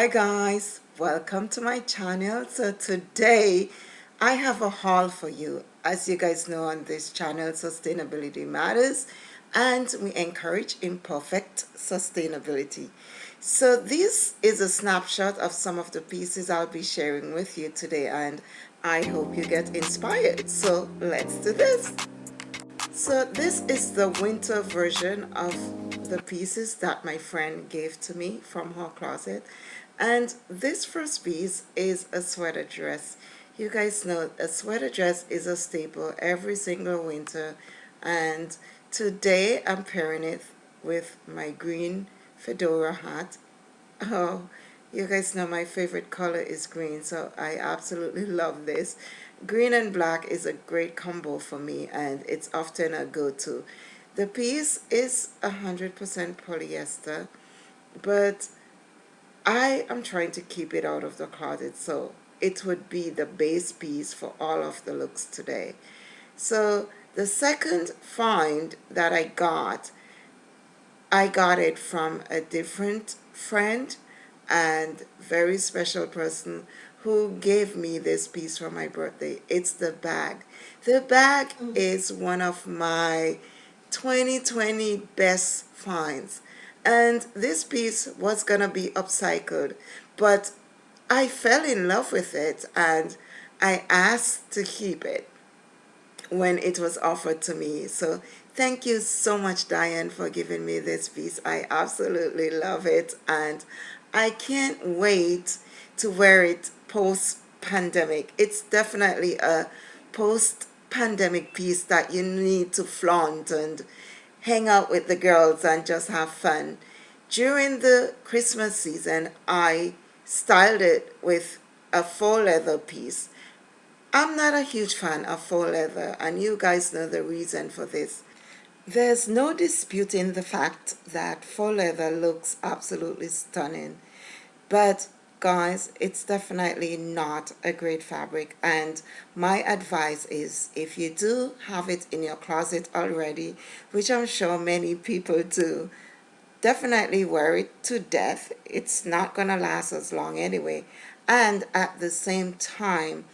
hi guys. Welcome to my channel. So today I have a haul for you. As you guys know on this channel sustainability matters and we encourage imperfect sustainability. So this is a snapshot of some of the pieces I'll be sharing with you today and I hope you get inspired. So let's do this. So this is the winter version of the pieces that my friend gave to me from her closet and this first piece is a sweater dress. You guys know a sweater dress is a staple every single winter. And today I'm pairing it with my green fedora hat. Oh you guys know my favorite color is green so I absolutely love this. Green and black is a great combo for me and it's often a go-to. The piece is 100% polyester, but I am trying to keep it out of the closet, so it would be the base piece for all of the looks today. So the second find that I got, I got it from a different friend and very special person who gave me this piece for my birthday. It's the bag. The bag mm. is one of my 2020 best finds and this piece was gonna be upcycled but I fell in love with it and I asked to keep it when it was offered to me. So thank you so much Diane for giving me this piece. I absolutely love it and I can't wait to wear it post pandemic it's definitely a post pandemic piece that you need to flaunt and hang out with the girls and just have fun. During the Christmas season, I styled it with a faux leather piece. I'm not a huge fan of faux leather and you guys know the reason for this. There's no disputing the fact that faux leather looks absolutely stunning, but guys it's definitely not a great fabric and my advice is if you do have it in your closet already which I'm sure many people do definitely wear it to death. It's not gonna last as long anyway. And at the same time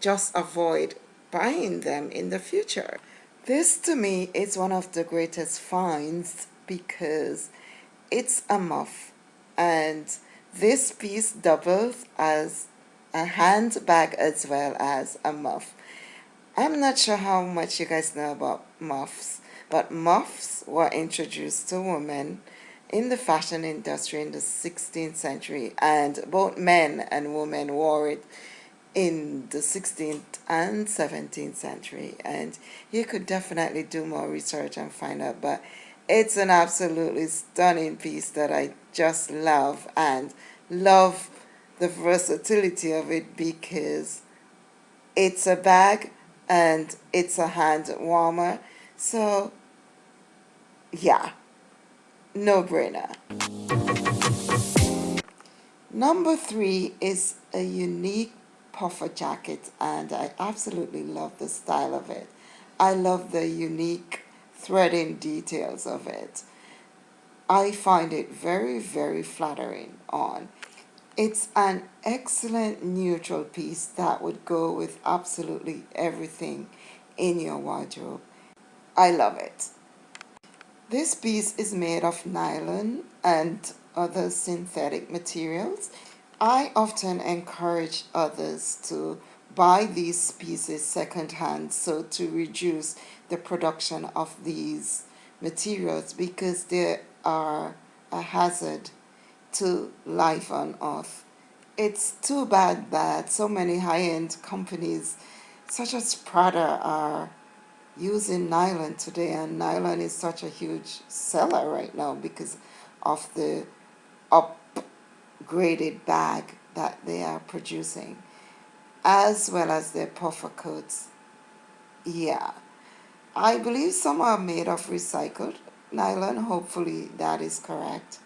just avoid buying them in the future. This to me is one of the greatest finds because it's a muff and this piece doubles as a handbag as well as a muff. I'm not sure how much you guys know about muffs, but muffs were introduced to women in the fashion industry in the 16th century and both men and women wore it in the 16th and 17th century and you could definitely do more research and find out but it's an absolutely stunning piece that I just love and love the versatility of it because it's a bag and it's a hand warmer. So yeah no brainer. Number three is a unique puffer jacket and I absolutely love the style of it. I love the unique threading details of it. I find it very, very flattering on. It's an excellent neutral piece that would go with absolutely everything in your wardrobe. I love it. This piece is made of nylon and other synthetic materials. I often encourage others to buy these pieces secondhand so to reduce the production of these materials because they are a hazard to life on earth. It's too bad that so many high-end companies such as Prada are using nylon today and nylon is such a huge seller right now because of the upgraded bag that they are producing as well as their puffer coats. Yeah, I believe some are made of recycled nylon. Hopefully that is correct.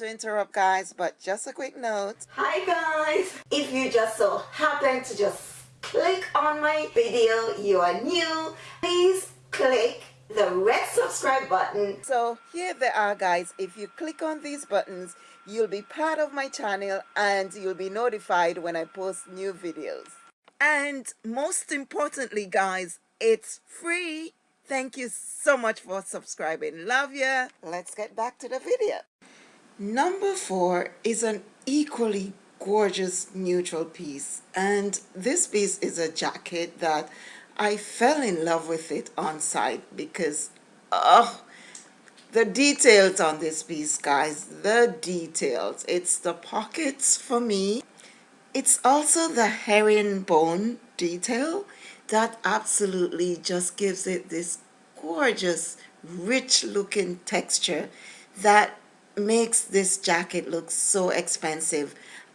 To interrupt guys, but just a quick note. Hi guys! If you just so happen to just click on my video, you are new, please click the red subscribe button. So here they are guys, if you click on these buttons, you'll be part of my channel and you'll be notified when I post new videos. And most importantly guys, it's free. Thank you so much for subscribing. Love ya. Let's get back to the video. Number four is an equally gorgeous neutral piece. And this piece is a jacket that I fell in love with it on sight because, oh, the details on this piece, guys, the details. It's the pockets for me. It's also the herringbone detail that absolutely just gives it this gorgeous rich looking texture that makes this jacket look so expensive.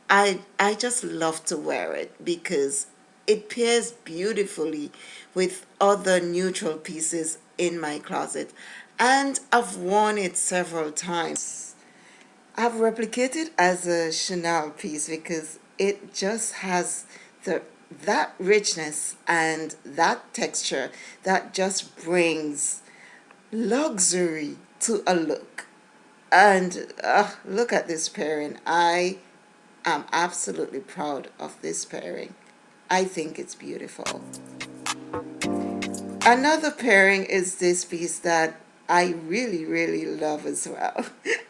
I I just love to wear it because it pairs beautifully with other neutral pieces in my closet. And I've worn it several times. I've replicated as a Chanel piece because it just has the that richness and that texture that just brings luxury to a look and uh, look at this pairing. I am absolutely proud of this pairing. I think it's beautiful. Another pairing is this piece that I really really love as well.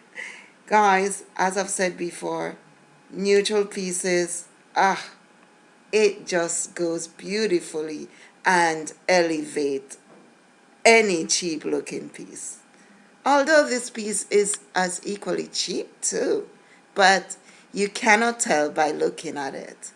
Guys as I've said before neutral pieces ah it just goes beautifully and elevate any cheap looking piece. Although this piece is as equally cheap too, but you cannot tell by looking at it.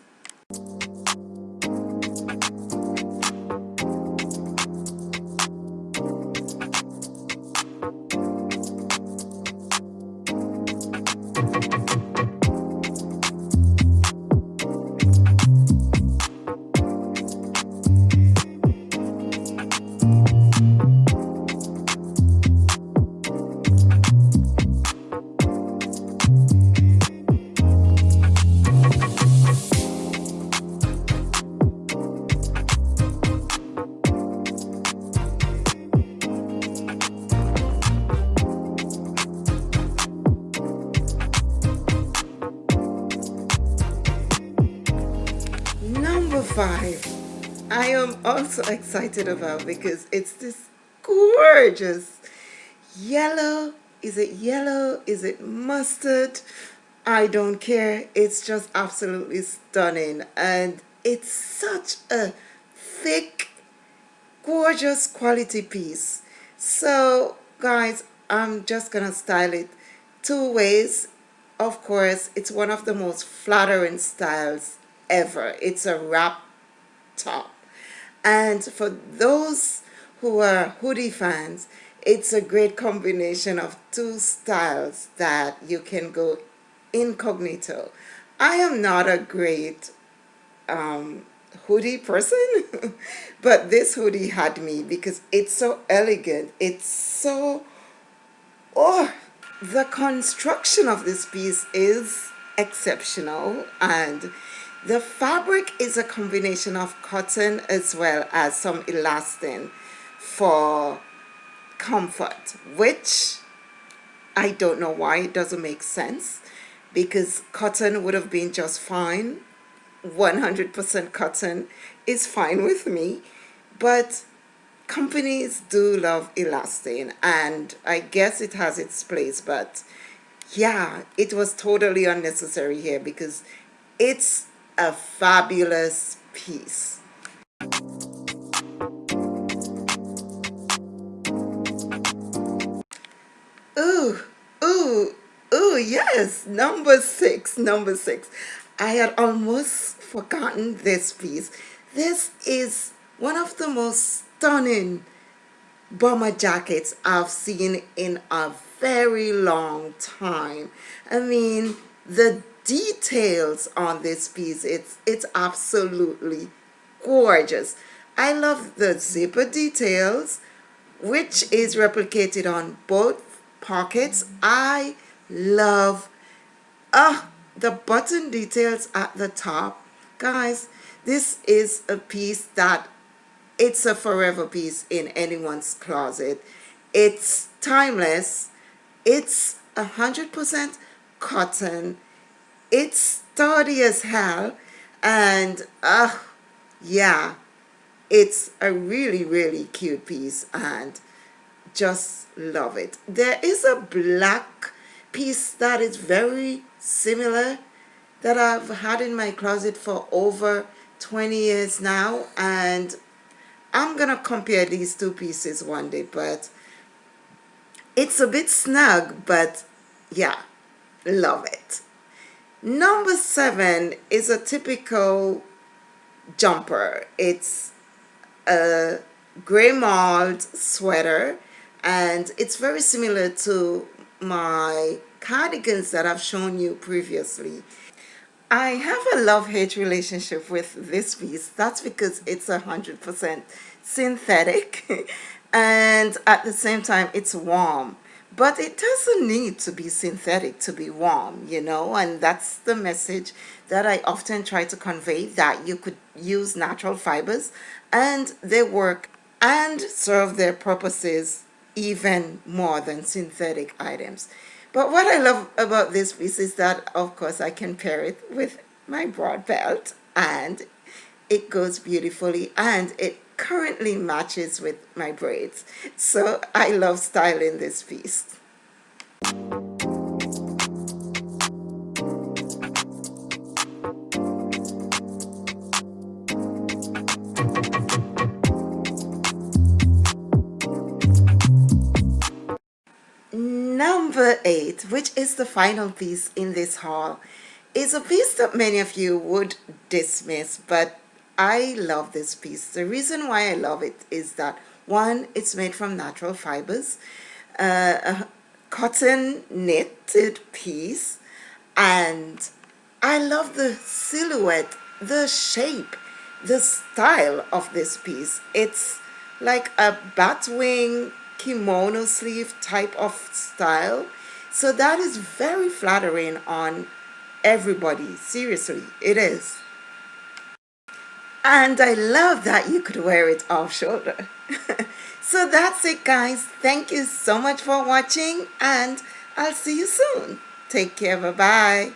Also excited about because it's this gorgeous yellow. Is it yellow? Is it mustard? I don't care. It's just absolutely stunning. And it's such a thick gorgeous quality piece. So guys I'm just gonna style it two ways. Of course it's one of the most flattering styles ever. It's a wrap top. And for those who are hoodie fans, it's a great combination of two styles that you can go incognito. I am not a great um, hoodie person, but this hoodie had me because it's so elegant. It's so, oh, the construction of this piece is exceptional and the fabric is a combination of cotton as well as some elastane for comfort, which I don't know why it doesn't make sense because cotton would have been just fine. 100% cotton is fine with me, but companies do love elastane and I guess it has its place, but yeah, it was totally unnecessary here because it's a fabulous piece. Ooh, ooh, ooh, yes, number six, number six. I had almost forgotten this piece. This is one of the most stunning bomber jackets I've seen in a very long time. I mean, the details on this piece it's it's absolutely gorgeous I love the zipper details which is replicated on both pockets I love Ah, the button details at the top. Guys, this is a piece that it's a forever piece in anyone's closet. It's timeless. It's a hundred percent cotton. It's sturdy as hell. And uh yeah, it's a really, really cute piece and just love it. There is a black piece that is very similar that I've had in my closet for over 20 years now and I'm gonna compare these two pieces one day but it's a bit snug but yeah love it number seven is a typical jumper it's a gray mold sweater and it's very similar to my cardigans that I've shown you previously. I have a love-hate relationship with this piece. That's because it's a hundred percent synthetic and at the same time it's warm but it doesn't need to be synthetic to be warm you know and that's the message that I often try to convey that you could use natural fibers and they work and serve their purposes even more than synthetic items. But what I love about this piece is that, of course, I can pair it with my broad belt and it goes beautifully and it currently matches with my braids. So I love styling this piece. Number eight, which is the final piece in this haul, is a piece that many of you would dismiss, but I love this piece. The reason why I love it is that one, it's made from natural fibers, uh, a cotton knitted piece, and I love the silhouette, the shape, the style of this piece. It's like a batwing kimono sleeve type of style. So that is very flattering on everybody. Seriously, it is. And I love that you could wear it off shoulder. so that's it guys. Thank you so much for watching and I'll see you soon. Take care. Bye-bye.